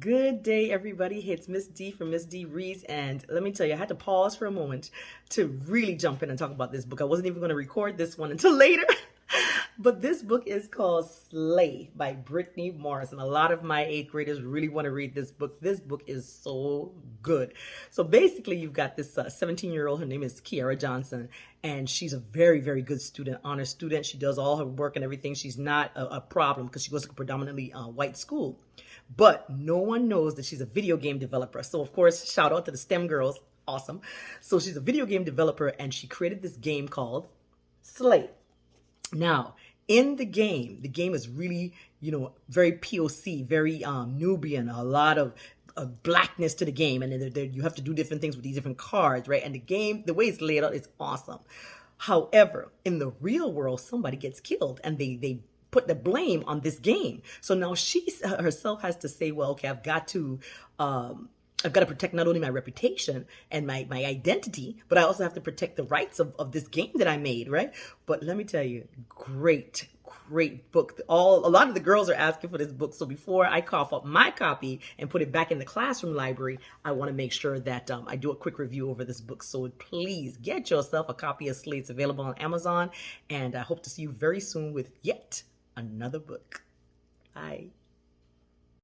Good day, everybody. It's Miss D from Miss D Reads, and let me tell you, I had to pause for a moment to really jump in and talk about this book. I wasn't even going to record this one until later. But this book is called Slay by Brittney Morris, and a lot of my eighth graders really want to read this book. This book is so good. So basically, you've got this 17 uh, year old, her name is Kiera Johnson, and she's a very, very good student, honor student. She does all her work and everything. She's not a, a problem because she goes to a predominantly uh, white school. But no one knows that she's a video game developer. So, of course, shout out to the STEM girls. Awesome. So, she's a video game developer and she created this game called Slay. Now, in the game, the game is really, you know, very POC, very um, Nubian, a lot of blackness to the game, and then you have to do different things with these different cards, right? And the game, the way it's laid out, is awesome. However, in the real world, somebody gets killed, and they they put the blame on this game. So now she herself has to say, well, okay, I've got to, um, I've got to protect not only my reputation and my, my identity, but I also have to protect the rights of, of this game that I made, right? But let me tell you, great, great book. All a lot of the girls are asking for this book. So before I cough up my copy and put it back in the classroom library, I want to make sure that um, I do a quick review over this book. So please get yourself a copy of Slay. It's available on Amazon, and I hope to see you very soon with yet another book. Bye.